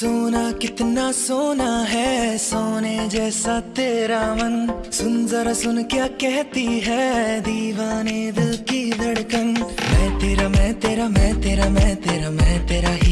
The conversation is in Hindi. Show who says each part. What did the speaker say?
Speaker 1: सोना, कितना सोना है? सोने जैसा तेरा मन। सुन, जरा सुन क्या कहती है दीवाने दिल की धड़कन। मैं तेरा मैं तेरा मैं तेरा मैं तेरा मैं तेरा